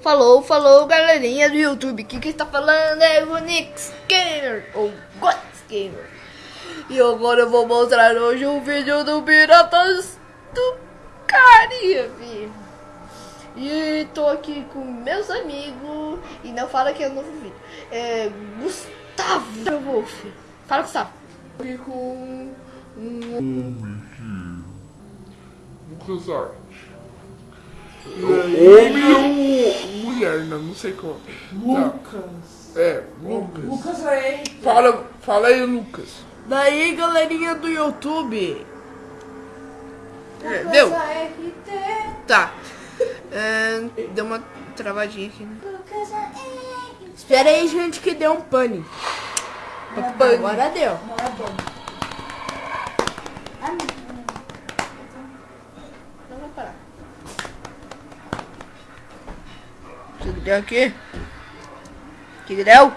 Falou, falou, galerinha do YouTube. Aqui quem está falando é o Nix Gamer, ou Gots Gamer. E agora eu vou mostrar hoje um vídeo do Piratas do Caribe. E tô aqui com meus amigos. E não fala que é um novo vídeo. É Gustavo Wolf. Fala, Gustavo. Aqui com um Lucas Arte. Homem ou mulher, não, não sei como. Lucas. Tá. É, Lucas. Lucas aí. Fala, fala aí, Lucas. Daí, galerinha do YouTube. É, deu? Tá. É, deu uma travadinha aqui, né? Espera aí, gente, que deu um pane. Agora deu. Não vai parar. Deu aqui? Que deu?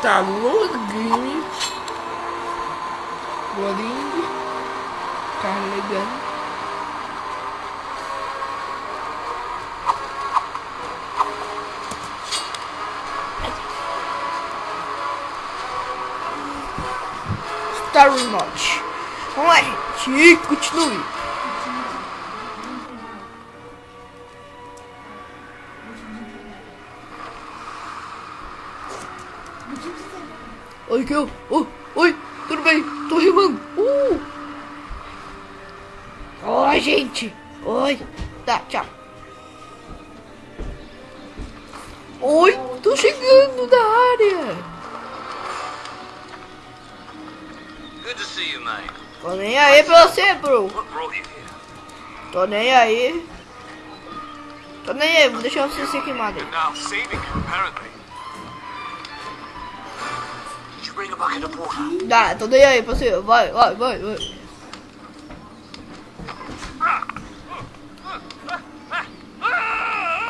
Tá login. Loading. Carregando. Star Remote. Vamos lá, gente. E continue. Oi, que eu. Oh, oi, tudo bem? Tô rimando. Uh! Oi, gente. Oi. Tá, tchau. Oi, tô chegando na área. Good to see you, mate. Tô nem aí pra você, bro. Tô nem aí. Tô nem aí, vou deixar você ser queimado? Dá, tô nem aí pra você. Vai, vai, vai, vai.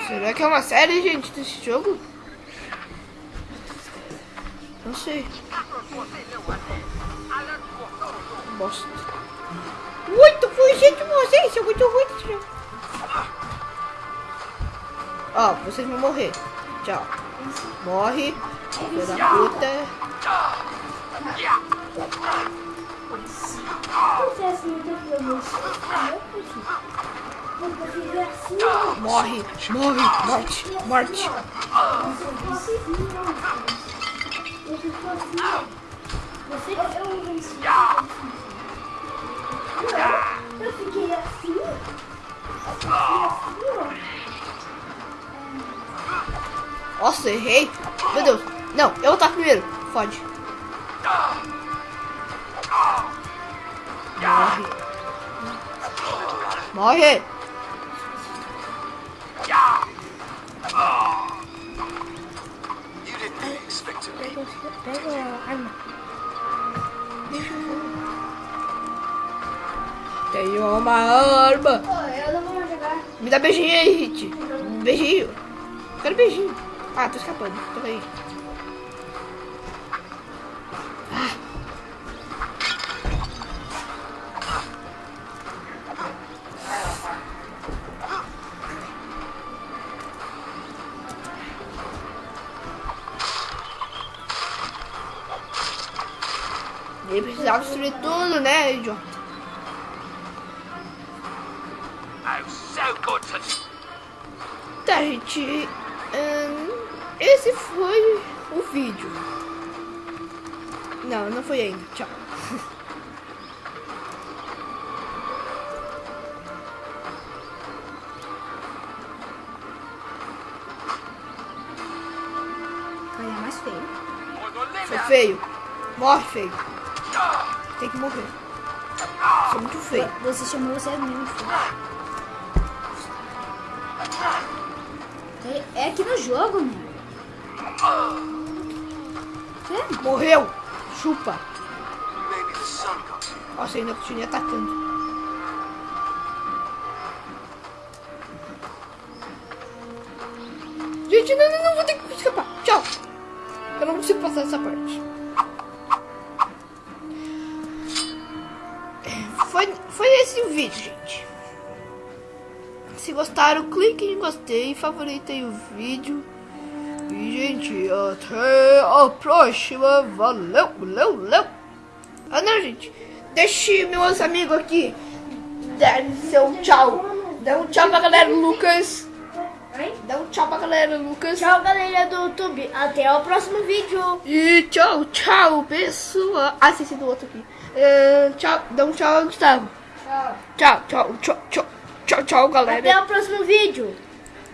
Será que é uma série, gente, desse jogo? Não sei. Bosta. Muito fugindo de vocês, sou muito ruim desse jogo. Ó, vocês vão morrer. Tchau. Morre. Filho puta. Morre, morre, morte, morte. Nossa, errei. Meu Deus. Não, eu vou estar primeiro. Fode. Morre. Morre. Pega a arma. Tenho uma arma. eu não vou jogar. Me dá beijinho aí, Hit. Beijinho. Quero beijinho. Ah, tô escapando. Tô aí. Ele precisava destruir tudo, né, idiota? Oh, so good to Tá, gente. Hum, esse foi o vídeo. Não, não foi ainda. Tchau. Aí é mais feio. Foi feio. Morre, feio. Tem que morrer. Sou muito feio. Você chamou você mesmo. filho. É aqui no jogo, meu. É? Morreu. Chupa. Nossa, ainda continua atacando. gente, não, não, não, vou ter que escapar. Tchau. Eu não consigo passar essa parte. Foi, foi esse o vídeo, gente. Se gostaram, clique em gostei, favoritem o vídeo. E, gente, até a próxima. Valeu, valeu, valeu. Ah, não, gente. Deixe meus amigos aqui dar seu tchau. Dá um tchau pra galera Lucas. Dá um tchau pra galera Lucas. Tchau, galera do YouTube. Até o próximo vídeo. E tchau, tchau, pessoal. Ah, esqueci do outro aqui. É, tchau, dá um tchau, Gustavo. Tchau. Tchau, tchau, tchau, tchau, tchau, tchau, galera. Até o próximo vídeo.